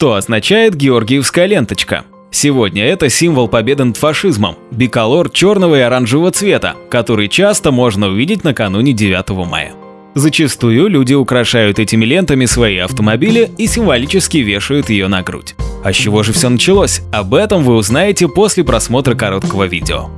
Что означает георгиевская ленточка? Сегодня это символ победы над фашизмом, биколор черного и оранжевого цвета, который часто можно увидеть накануне 9 мая. Зачастую люди украшают этими лентами свои автомобили и символически вешают ее на грудь. А с чего же все началось? Об этом вы узнаете после просмотра короткого видео.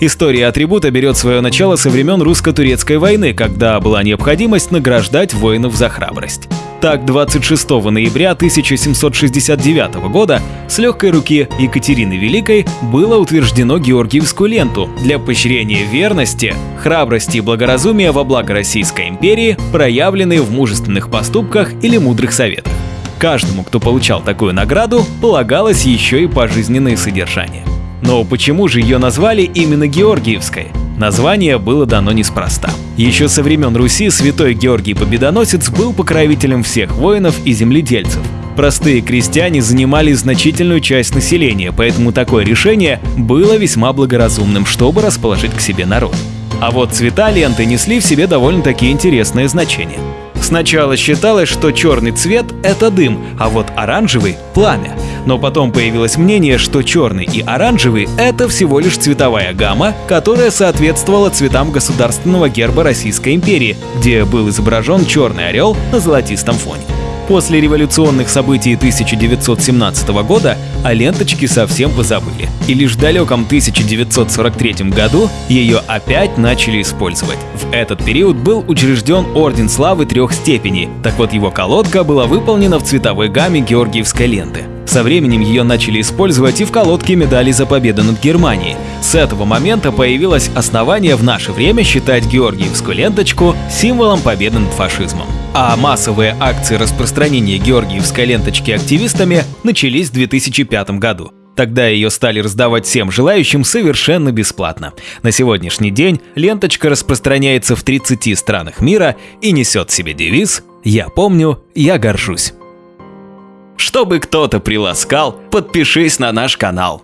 История атрибута берет свое начало со времен русско-турецкой войны, когда была необходимость награждать воинов за храбрость. Так, 26 ноября 1769 года с легкой руки Екатерины Великой было утверждено Георгиевскую ленту для поощрения верности, храбрости и благоразумия во благо Российской империи, проявленные в мужественных поступках или мудрых советах. Каждому, кто получал такую награду, полагалось еще и пожизненное содержание. Но почему же ее назвали именно Георгиевской? Название было дано неспроста. Еще со времен Руси святой Георгий Победоносец был покровителем всех воинов и земледельцев. Простые крестьяне занимали значительную часть населения, поэтому такое решение было весьма благоразумным, чтобы расположить к себе народ. А вот цвета ленты несли в себе довольно-таки интересное значение. Сначала считалось, что черный цвет – это дым, а вот оранжевый – пламя. Но потом появилось мнение, что черный и оранжевый – это всего лишь цветовая гамма, которая соответствовала цветам государственного герба Российской империи, где был изображен черный орел на золотистом фоне. После революционных событий 1917 года о ленточке совсем позабыли, и лишь в далеком 1943 году ее опять начали использовать. В этот период был учрежден Орден Славы трех степеней, так вот его колодка была выполнена в цветовой гамме Георгиевской ленты. Со временем ее начали использовать и в колодке медали за победу над Германией. С этого момента появилось основание в наше время считать Георгиевскую ленточку символом победы над фашизмом. А массовые акции распространения Георгиевской ленточки активистами начались в 2005 году. Тогда ее стали раздавать всем желающим совершенно бесплатно. На сегодняшний день ленточка распространяется в 30 странах мира и несет себе девиз «Я помню, я горжусь». Чтобы кто-то приласкал, подпишись на наш канал.